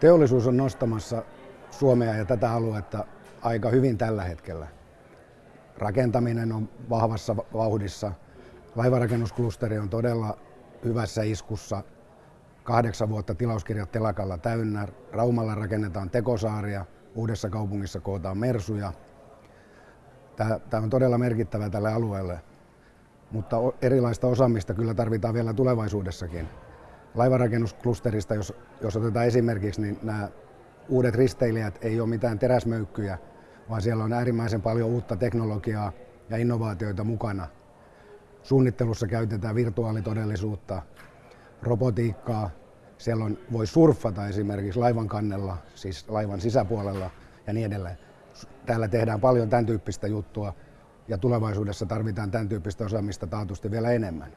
Teollisuus on nostamassa Suomea ja tätä aluetta aika hyvin tällä hetkellä. Rakentaminen on vahvassa vauhdissa. Laivarakennusklusteri on todella hyvässä iskussa. Kahdeksan vuotta tilauskirjat telakalla täynnä. Raumalla rakennetaan tekosaaria. Uudessa kaupungissa kootaan mersuja. Tämä on todella merkittävä tälle alueelle, mutta erilaista osaamista kyllä tarvitaan vielä tulevaisuudessakin laivanrakennusklusterista, jos, jos otetaan esimerkiksi, niin nämä uudet risteilijät ei ole mitään teräsmöykkyjä, vaan siellä on äärimmäisen paljon uutta teknologiaa ja innovaatioita mukana. Suunnittelussa käytetään virtuaalitodellisuutta, robotiikkaa, siellä on, voi surffata esimerkiksi laivan kannella, siis laivan sisäpuolella ja niin edelleen. Täällä tehdään paljon tämän tyyppistä juttua ja tulevaisuudessa tarvitaan tämän tyyppistä osaamista taatusti vielä enemmän.